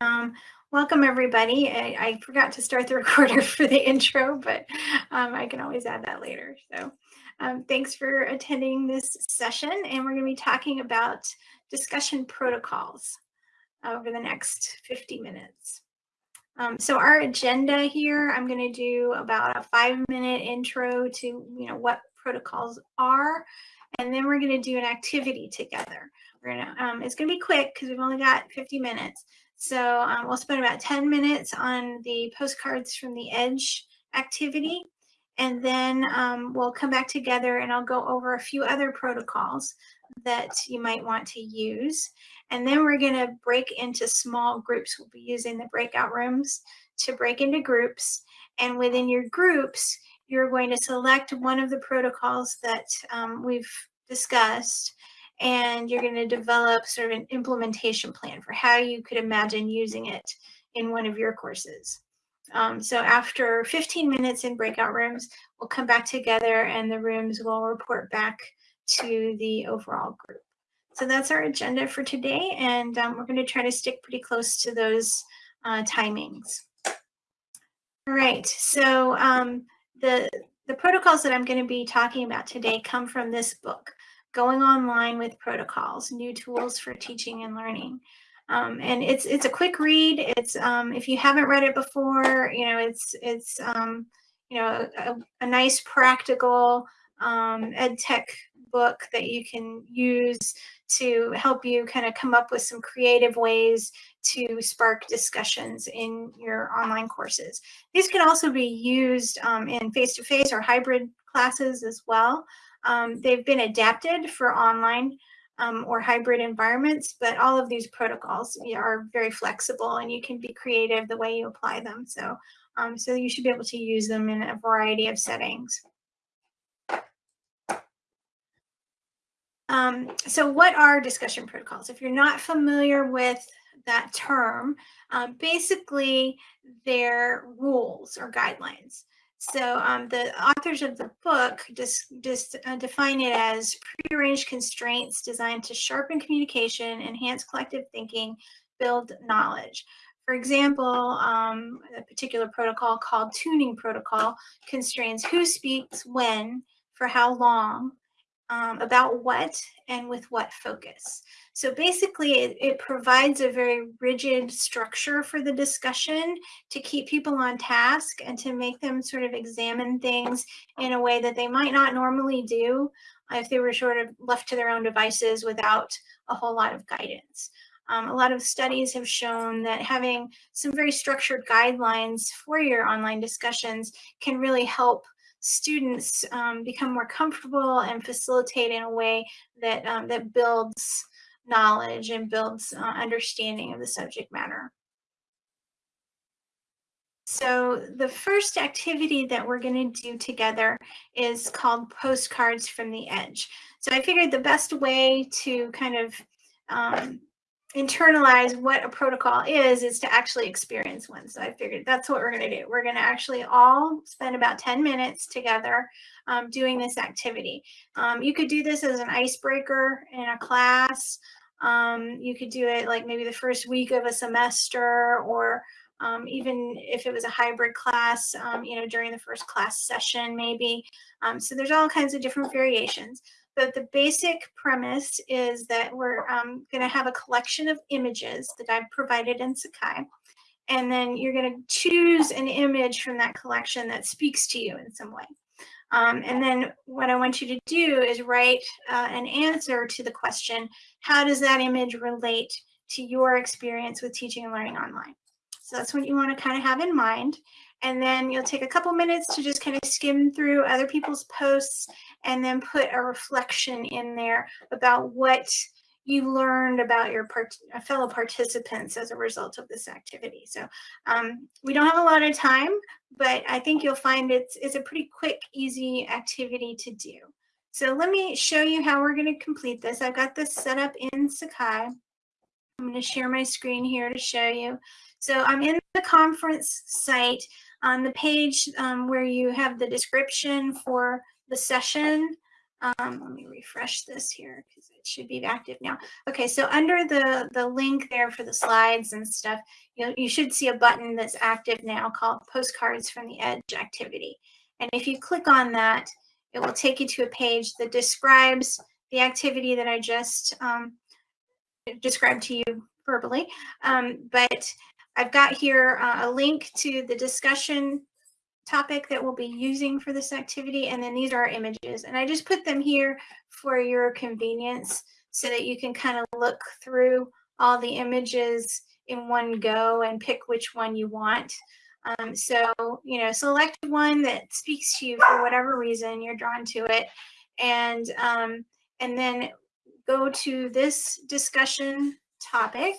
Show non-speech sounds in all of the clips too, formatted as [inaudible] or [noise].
Um, welcome everybody. I, I, forgot to start the [laughs] recorder for the intro, but um, I can always add that later. So um, thanks for attending this session and we're going to be talking about discussion protocols over the next 50 minutes. Um, so our agenda here, I'm going to do about a five minute intro to, you know, what protocols are, and then we're going to do an activity together. We're gonna, um, it's going to be quick because we've only got 50 minutes. So um, we'll spend about 10 minutes on the postcards from the edge activity. And then um, we'll come back together and I'll go over a few other protocols that you might want to use. And then we're going to break into small groups. We'll be using the breakout rooms to break into groups. And within your groups, you're going to select one of the protocols that um, we've discussed and you're going to develop sort of an implementation plan for how you could imagine using it in one of your courses. Um, so after 15 minutes in breakout rooms, we'll come back together and the rooms will report back to the overall group. So that's our agenda for today, and um, we're going to try to stick pretty close to those uh, timings. All right, so um, the, the protocols that I'm going to be talking about today come from this book, Going Online with Protocols, New Tools for Teaching and Learning. Um, and it's it's a quick read. It's um, if you haven't read it before, you know, it's it's um, you know a, a nice practical um, ed tech book that you can use to help you kind of come up with some creative ways to spark discussions in your online courses. These can also be used um, in face-to-face -face or hybrid classes as well. Um, they've been adapted for online um, or hybrid environments, but all of these protocols are very flexible and you can be creative the way you apply them. So, um, so you should be able to use them in a variety of settings. Um, so what are discussion protocols? If you're not familiar with that term, um, basically they're rules or guidelines. So um, the authors of the book just, just uh, define it as prearranged constraints designed to sharpen communication, enhance collective thinking, build knowledge. For example, um, a particular protocol called tuning protocol constrains who speaks when, for how long, um, about what and with what focus. So basically it, it, provides a very rigid structure for the discussion to keep people on task and to make them sort of examine things in a way that they might not normally do if they were sort of left to their own devices without a whole lot of guidance. Um, a lot of studies have shown that having some very structured guidelines for your online discussions can really help students um, become more comfortable and facilitate in a way that, um, that builds knowledge and builds uh, understanding of the subject matter. So the first activity that we're going to do together is called Postcards from the Edge. So I figured the best way to kind of um, internalize what a protocol is, is to actually experience one. So I figured that's what we're going to do. We're going to actually all spend about 10 minutes together um, doing this activity. Um, you could do this as an icebreaker in a class. Um, you could do it like maybe the first week of a semester or um, even if it was a hybrid class, um, you know, during the first class session, maybe. Um, so there's all kinds of different variations. But the basic premise is that we're um, going to have a collection of images that I've provided in Sakai. And then you're going to choose an image from that collection that speaks to you in some way. Um, and then what I want you to do is write uh, an answer to the question, how does that image relate to your experience with teaching and learning online? So that's what you want to kind of have in mind. And then you'll take a couple minutes to just kind of skim through other people's posts and then put a reflection in there about what you learned about your part uh, fellow participants as a result of this activity. So um, we don't have a lot of time, but I think you'll find it's, it's a pretty quick, easy activity to do. So let me show you how we're going to complete this. I've got this set up in Sakai. I'm going to share my screen here to show you. So I'm in the conference site on the page um, where you have the description for the session Um, let me refresh this here because it should be active now. Okay, so under the, the link there for the slides and stuff, you, know, you should see a button that's active now called Postcards from the Edge activity. And if you click on that, it will take you to a page that describes the activity that I just um, described to you verbally. Um, but I've got here uh, a link to the discussion topic that we'll be using for this activity. And then these are our images. And I just put them here for your convenience so that you can kind of look through all the images in one go and pick which one you want. Um, so, you know, select one that speaks to you for whatever reason you're drawn to it. And, um, and then go to this discussion topic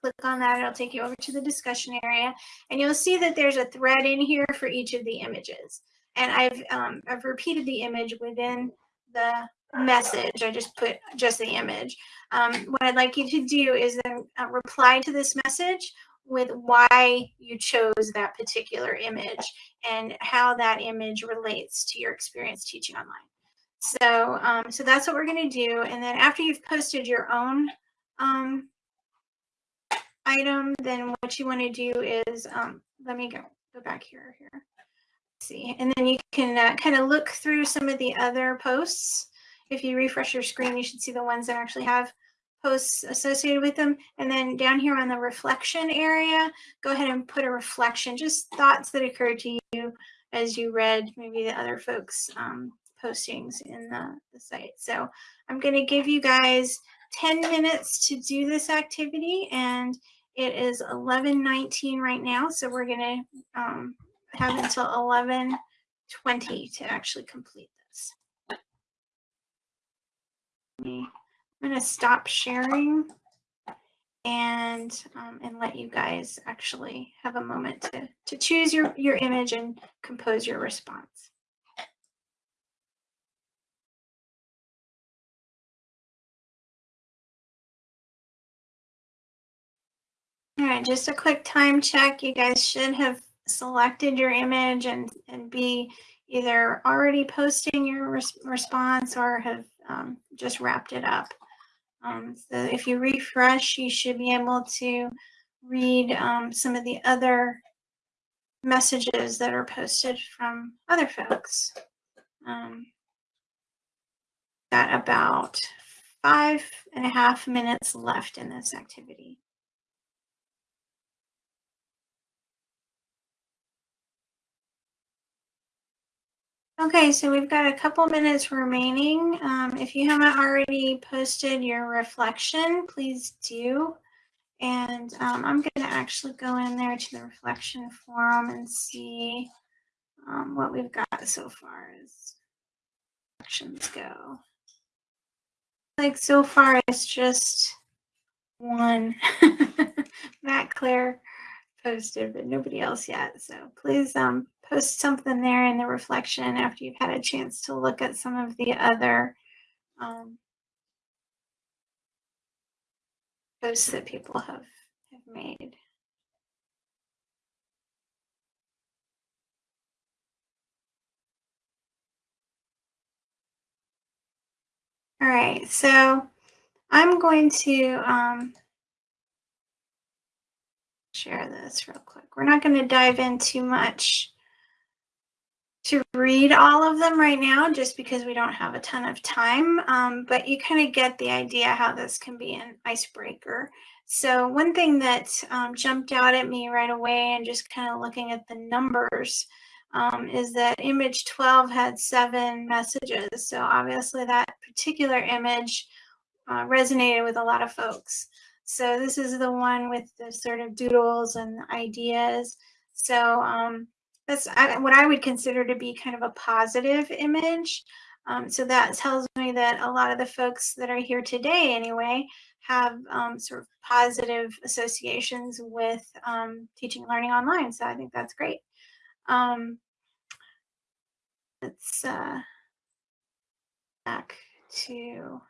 click on that, it'll take you over to the discussion area and you'll see that there's a thread in here for each of the images. And I've, um, I've repeated the image within the message. I just put just the image. Um, what I'd like you to do is then uh, reply to this message with why you chose that particular image and how that image relates to your experience teaching online. So, um, so that's what we're going to do. And then after you've posted your own um, item, then what you want to do is, um, let me go, go back here, here. See, and then you can uh, kind of look through some of the other posts. If you refresh your screen, you should see the ones that actually have posts associated with them. And then down here on the reflection area, go ahead and put a reflection, just thoughts that occurred to you as you read maybe the other folks' um, postings in the, the site. So I'm going to give you guys 10 minutes to do this activity and it is 11.19 right now, so we're going to um, have until 11.20 to actually complete this. I'm going to stop sharing and um, and let you guys actually have a moment to, to choose your, your image and compose your response. All right, just a quick time check. You guys should have selected your image and, and be either already posting your res response or have um, just wrapped it up. Um, so if you refresh, you should be able to read um, some of the other messages that are posted from other folks. Um, got about five and a half minutes left in this activity. Okay, so we've got a couple minutes remaining. Um, if you haven't already posted your reflection, please do. And um, I'm going to actually go in there to the reflection forum and see um, what we've got so far as reflections go. Like so far, it's just one. [laughs] Matt Claire posted, but nobody else yet. So please um, post something there in the reflection after you've had a chance to look at some of the other um, posts that people have, have made. All right, so I'm going to um, share this real quick. We're not going to dive in too much to read all of them right now just because we don't have a ton of time, um, but you kind of get the idea how this can be an icebreaker. So one thing that um, jumped out at me right away and just kind of looking at the numbers um, is that image 12 had seven messages. So obviously that particular image uh, resonated with a lot of folks. So this is the one with the sort of doodles and ideas. So um, that's what I would consider to be kind of a positive image. Um, so that tells me that a lot of the folks that are here today anyway have um, sort of positive associations with um, teaching and learning online. So I think that's great. Um, let's uh, back to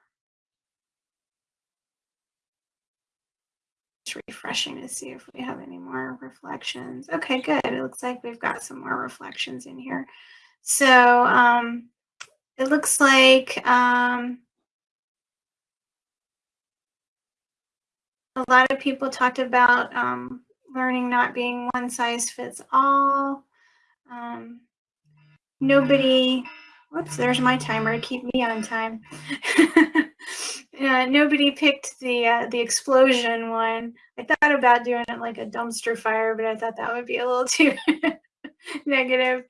refreshing to see if we have any more reflections. Okay, good. It looks like we've got some more reflections in here. So, um, it looks like um, a lot of people talked about um, learning not being one size fits all. Um, nobody, whoops, there's my timer to keep me on time. [laughs] uh, nobody picked the uh, the explosion one. I thought about doing it like a dumpster fire, but I thought that would be a little [laughs] too negative.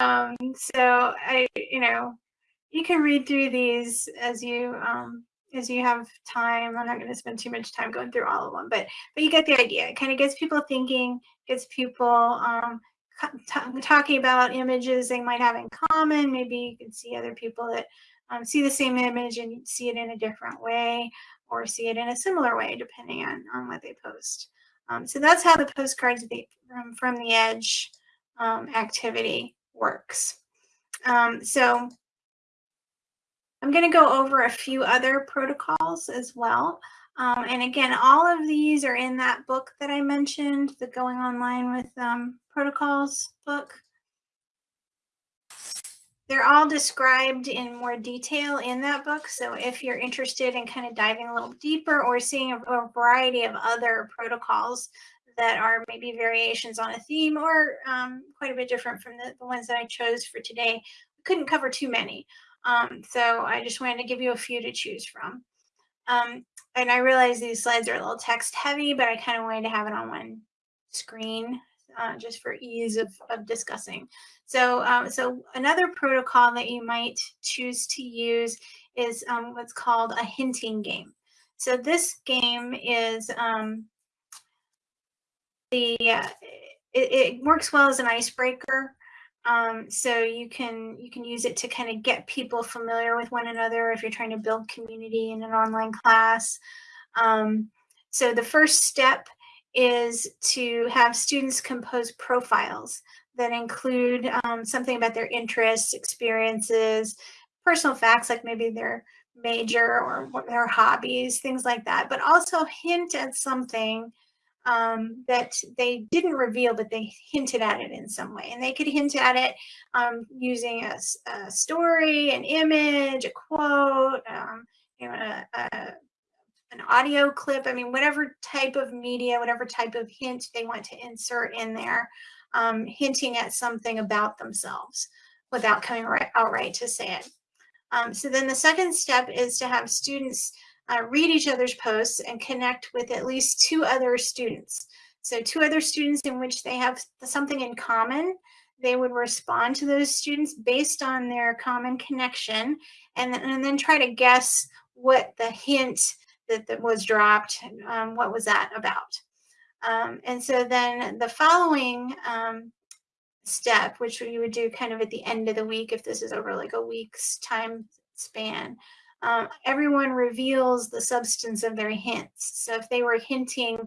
Um, so I, you know, you can read through these as you um, as you have time. I'm not going to spend too much time going through all of them, but but you get the idea. It kind of gets people thinking, gets people um, talking about images they might have in common. Maybe you can see other people that um, see the same image and see it in a different way or see it in a similar way, depending on, on what they post. Um, so that's how the postcards from, from the edge um, activity works. Um, so I'm going to go over a few other protocols as well. Um, and again, all of these are in that book that I mentioned, the Going Online with um, Protocols book. They're all described in more detail in that book. So if you're interested in kind of diving a little deeper or seeing a, a variety of other protocols that are maybe variations on a theme or um, quite a bit different from the, the ones that I chose for today, I couldn't cover too many. Um, so I just wanted to give you a few to choose from. Um, and I realize these slides are a little text heavy, but I kind of wanted to have it on one screen uh, just for ease of, of discussing. So, um, so another protocol that you might choose to use is um, what's called a hinting game. So this game is um, the uh, it, it, works well as an icebreaker. Um, so you can you can use it to kind of get people familiar with one another if you're trying to build community in an online class. Um, so the first step is to have students compose profiles that include um, something about their interests, experiences, personal facts like maybe their major or their hobbies, things like that, but also hint at something um, that they didn't reveal, but they hinted at it in some way. And they could hint at it um, using a, a, story, an image, a quote, um, you know, a, a, an audio clip. I mean, whatever type of media, whatever type of hint they want to insert in there, um, hinting at something about themselves without coming right, outright to say it. Um, so then the second step is to have students uh, read each other's posts and connect with at least two other students. So two other students in which they have something in common. They would respond to those students based on their common connection and and then try to guess what the hint that, that was dropped, um, what was that about. Um, and so then the following um, step, which we would do kind of at the end of the week, if this is over like a week's time span, um, everyone reveals the substance of their hints. So if they were hinting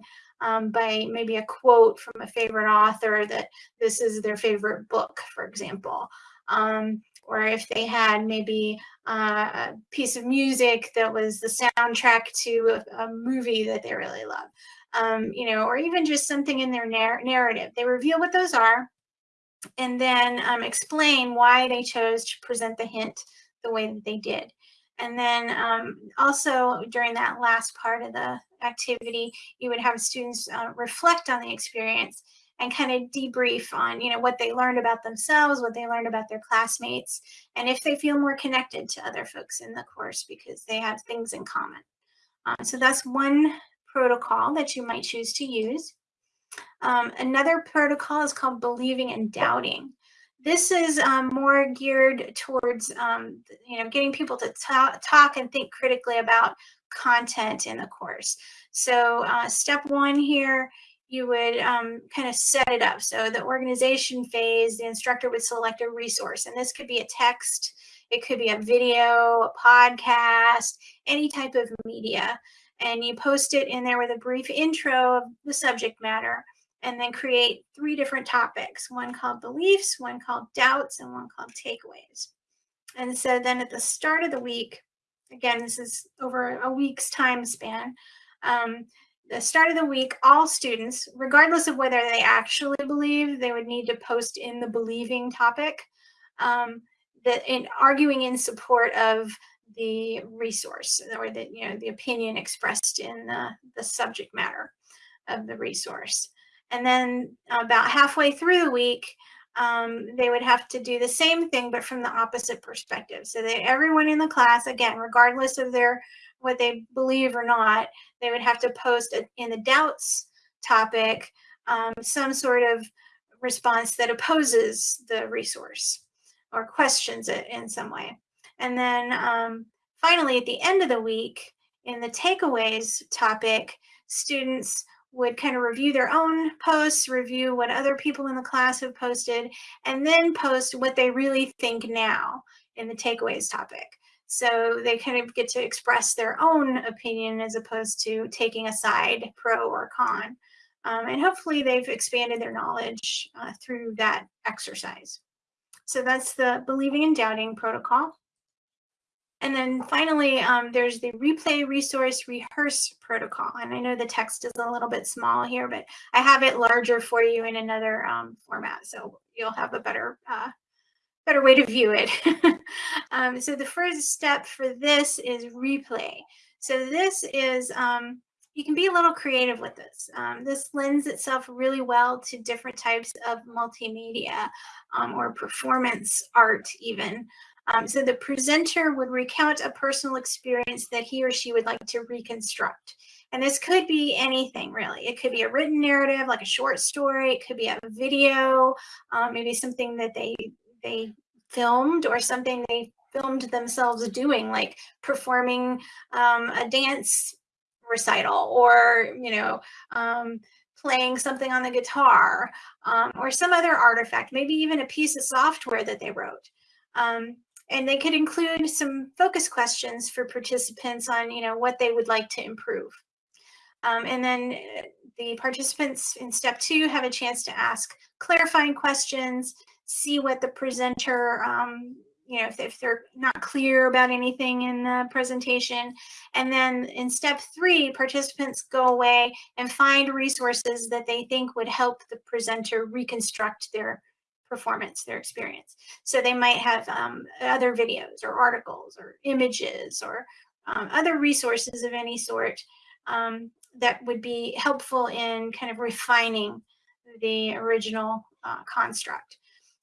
um, by maybe a quote from a favorite author that this is their favorite book, for example, um, or if they had maybe uh, a piece of music that was the soundtrack to a, a movie that they really love, um, you know, or even just something in their narr narrative. They reveal what those are and then um, explain why they chose to present the hint the way that they did. And then um, also during that last part of the activity, you would have students uh, reflect on the experience and kind of debrief on, you know, what they learned about themselves, what they learned about their classmates, and if they feel more connected to other folks in the course because they have things in common. Um, so that's one protocol that you might choose to use. Um, another protocol is called believing and doubting. This is um, more geared towards, um, you know, getting people to talk, and think critically about content in the course. So uh, step one here, you would um, kind of set it up. So the organization phase, the instructor would select a resource, and this could be a text, it could be a video, a podcast, any type of media. And you post it in there with a brief intro of the subject matter and then create three different topics, one called beliefs, one called doubts, and one called takeaways. And so then at the start of the week, again, this is over a week's time span, um, the start of the week, all students, regardless of whether they actually believe, they would need to post in the believing topic. Um, that in arguing in support of the resource or the you know the opinion expressed in the, the subject matter of the resource and then about halfway through the week um, they would have to do the same thing but from the opposite perspective so that everyone in the class again regardless of their what they believe or not they would have to post a, in the doubts topic um, some sort of response that opposes the resource or questions it in some way. And then um, finally, at the end of the week, in the takeaways topic, students would kind of review their own posts, review what other people in the class have posted, and then post what they really think now in the takeaways topic. So they kind of get to express their own opinion as opposed to taking a side, pro or con. Um, and hopefully they've expanded their knowledge uh, through that exercise. So that's the believing and doubting protocol. And then finally, um, there's the replay resource rehearse protocol. And I know the text is a little bit small here, but I have it larger for you in another um, format. So you'll have a better, uh, better way to view it. [laughs] um, so the first step for this is replay. So this is um, you can be a little creative with this. Um, this lends itself really well to different types of multimedia um, or performance art even. Um, so the presenter would recount a personal experience that he or she would like to reconstruct. And this could be anything really. It could be a written narrative, like a short story. It could be a video, um, maybe something that they they filmed or something they filmed themselves doing, like performing um, a dance recital or, you know, um, playing something on the guitar um, or some other artifact, maybe even a piece of software that they wrote. Um, and they could include some focus questions for participants on, you know, what they would like to improve. Um, and then uh, the participants in step two have a chance to ask clarifying questions, see what the presenter um, you know, if, if they're not clear about anything in the presentation. And then in step three, participants go away and find resources that they think would help the presenter reconstruct their performance, their experience. So they might have um, other videos or articles or images or um, other resources of any sort um, that would be helpful in kind of refining the original uh, construct.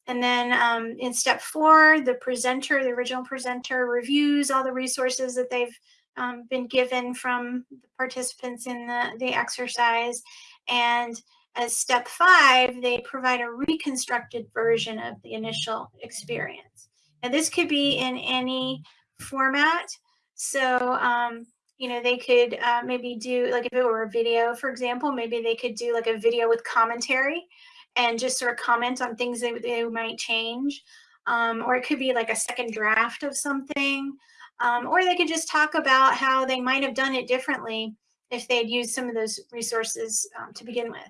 And then um, in step four, the presenter, the original presenter reviews all the resources that they've um, been given from the participants in the, the exercise. And as step five, they provide a reconstructed version of the initial experience. And this could be in any format. So, um, you know, they could uh, maybe do, like if it were a video, for example, maybe they could do like a video with commentary and just sort of comment on things that they might change. Um, or it could be like a second draft of something. Um, or they could just talk about how they might have done it differently if they'd used some of those resources um, to begin with.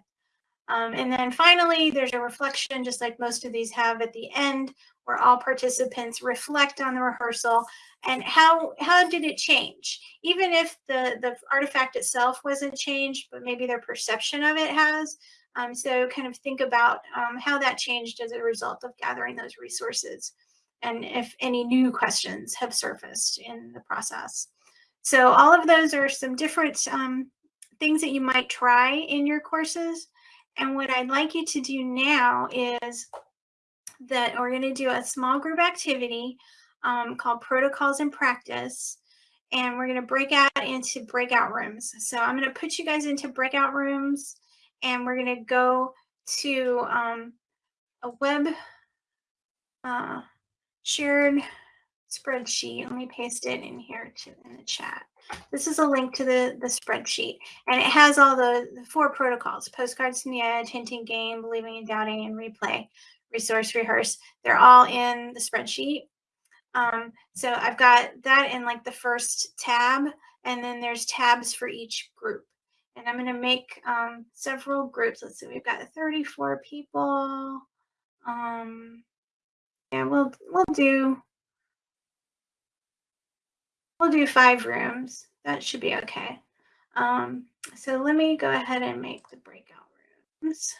Um, and then finally, there's a reflection, just like most of these have at the end, where all participants reflect on the rehearsal and how how did it change? Even if the, the artifact itself wasn't changed, but maybe their perception of it has, um, so kind of think about um, how that changed as a result of gathering those resources and if any new questions have surfaced in the process. So all of those are some different um, things that you might try in your courses. And what I'd like you to do now is that we're going to do a small group activity um, called Protocols in Practice. And we're going to break out into breakout rooms. So I'm going to put you guys into breakout rooms and we're going to go to um, a web uh, shared spreadsheet. Let me paste it in here to, in the chat. This is a link to the, the spreadsheet, and it has all the, the four protocols, postcards from the edge, hinting game, believing and doubting, and replay, resource, rehearse. They're all in the spreadsheet. Um, so I've got that in like the first tab, and then there's tabs for each group and I'm going to make um, several groups. Let's see, we've got 34 people. Um, and we'll we'll do we'll do five rooms. That should be okay. Um, so let me go ahead and make the breakout rooms.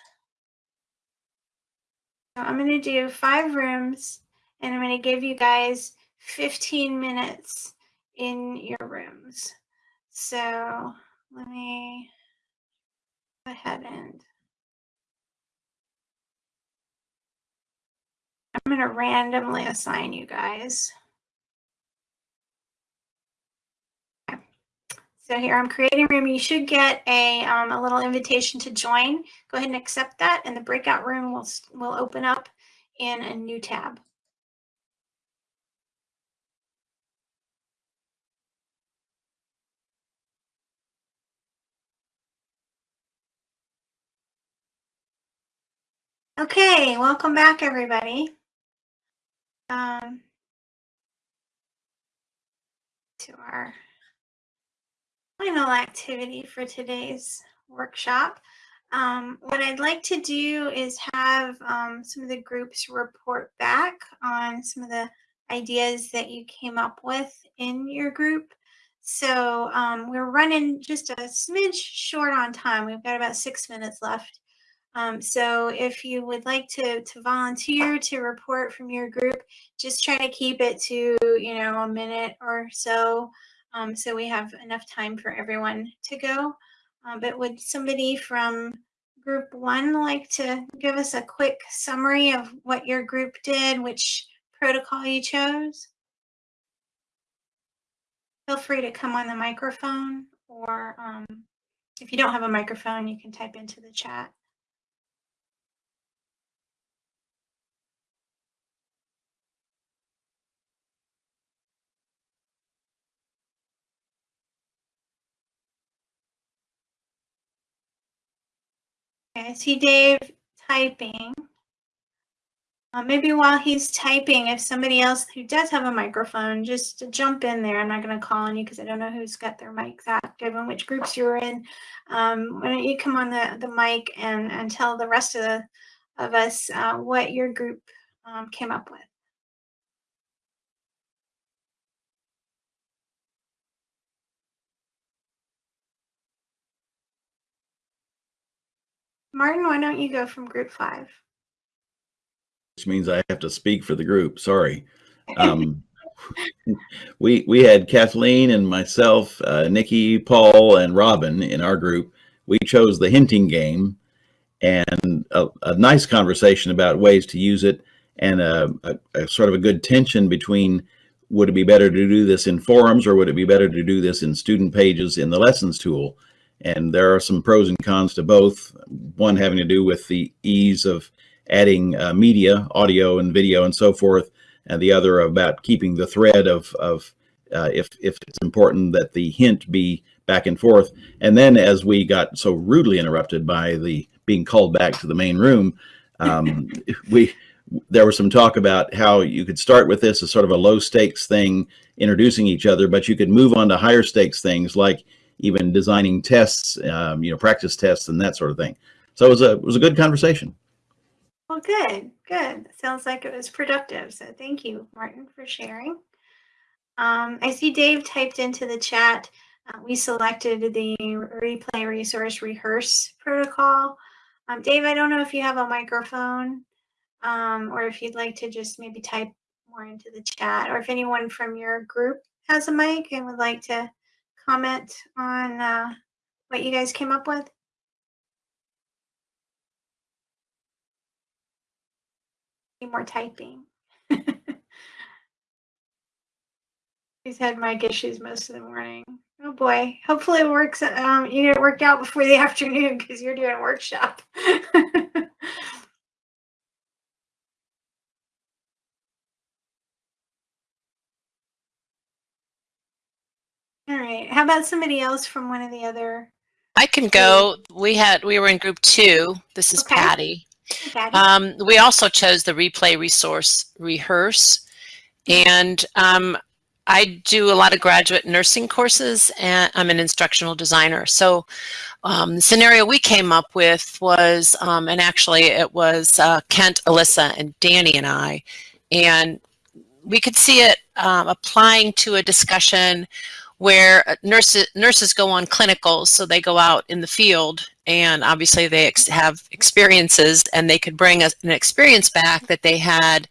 So I'm going to do five rooms, and I'm going to give you guys 15 minutes in your rooms. So let me go ahead and I'm going to randomly assign you guys. So here I'm creating room. You should get a, um, a little invitation to join. Go ahead and accept that and the breakout room will, will open up in a new tab. Okay, welcome back everybody. Um, to our final activity for today's workshop. Um, what I'd like to do is have um, some of the groups report back on some of the ideas that you came up with in your group. So um, we're running just a smidge short on time. We've got about six minutes left. Um, so if you would like to, to volunteer to report from your group, just try to keep it to, you know, a minute or so um, so we have enough time for everyone to go. Uh, but would somebody from group one like to give us a quick summary of what your group did, which protocol you chose? Feel free to come on the microphone or um, if you don't have a microphone, you can type into the chat. Okay, I see Dave typing. Uh, maybe while he's typing, if somebody else who does have a microphone, just jump in there. I'm not going to call on you because I don't know who's got their mics active and which groups you're in. Um, why don't you come on the, the mic and, and tell the rest of, the, of us uh, what your group um, came up with. Martin, why don't you go from group five? Which means I have to speak for the group. Sorry. [laughs] Um, [laughs] we we had Kathleen and myself, uh, Nikki, Paul, and Robin in our group. We chose the hinting game, and a, a nice conversation about ways to use it, and a, a, a, sort of a good tension between would it be better to do this in forums or would it be better to do this in student pages in the lessons tool? And there are some pros and cons to both. One having to do with the ease of adding uh, media, audio and video and so forth, and the other about keeping the thread of, of uh, if, if it's important that the hint be back and forth. And then as we got so rudely interrupted by the being called back to the main room, um, [laughs] we there was some talk about how you could start with this as sort of a low stakes thing, introducing each other, but you could move on to higher stakes things like even designing tests, um, you know, practice tests and that sort of thing. So it was a it was a good conversation. Well, good, good. Sounds like it was productive. So thank you, Martin, for sharing. Um, I see Dave typed into the chat. Uh, we selected the replay resource rehearse protocol. Um, Dave, I don't know if you have a microphone um, or if you'd like to just maybe type more into the chat or if anyone from your group has a mic and would like to comment on uh, what you guys came up with? Any more typing. [laughs] He's had mic issues most of the morning. Oh boy. Hopefully it works. Um, you get worked out before the [laughs] afternoon because you're doing a workshop. [laughs] All right. How about somebody else from one of the other? I can go. We had we were in group two. This is Okay. Patty. Patty? Um, we also chose the replay resource rehearse, and um, I do a lot of graduate nursing courses, and I'm an instructional designer. So um, the scenario we came up with was, um, and actually it was uh, Kent, Alyssa, and Danny and I, and we could see it um, applying to a discussion where uh, nurses nurses go on clinicals, so they go out in the field, and obviously they ex have experiences, and they could bring us an experience back that they had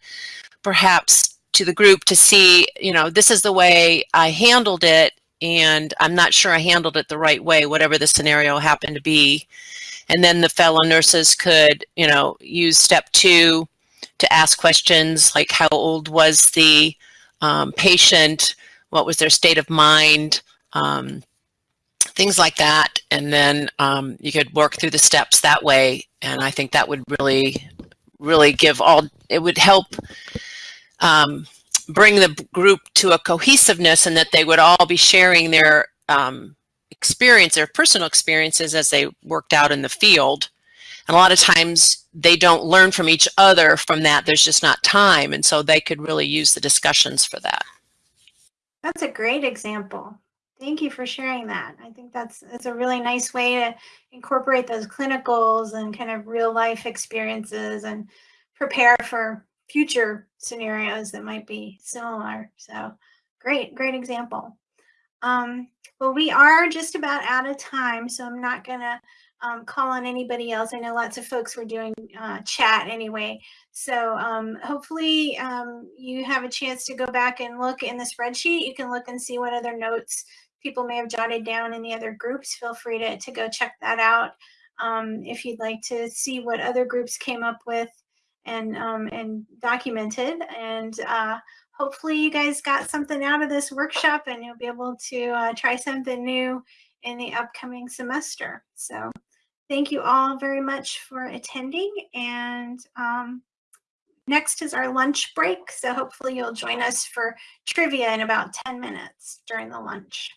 perhaps to the group to see, you know, this is the way I handled it and I'm not sure I handled it the right way, whatever the scenario happened to be. And then the fellow nurses could, you know, use step two to ask questions like how old was the um, patient, what was their state of mind, um, things like that. And then um, you could work through the steps that way. And I think that would really, really give all, it would help um, bring the group to a cohesiveness and that they would all be sharing their um, experience, their personal experiences as they worked out in the field. And a lot of times they don't learn from each other from that. There's just not time. And so they could really use the discussions for that. That's a great example. Thank you for sharing that. I think that's that's a really nice way to incorporate those clinicals and kind of real life experiences and prepare for future scenarios that might be similar. So great, great example. Um, well, we are just about out of time, so I'm not going to um, call on anybody else. I know lots of folks were doing uh, chat anyway. So um, hopefully um, you have a chance to go back and look in the spreadsheet. You can look and see what other notes people may have jotted down in the other groups. Feel free to, to go check that out. Um, if you'd like to see what other groups came up with and, um, and documented. And uh, hopefully you guys got something out of this workshop and you'll be able to uh, try something new in the upcoming semester. So thank you all very much for attending. And um, next is our lunch break. So hopefully you'll join us for trivia in about 10 minutes during the lunch.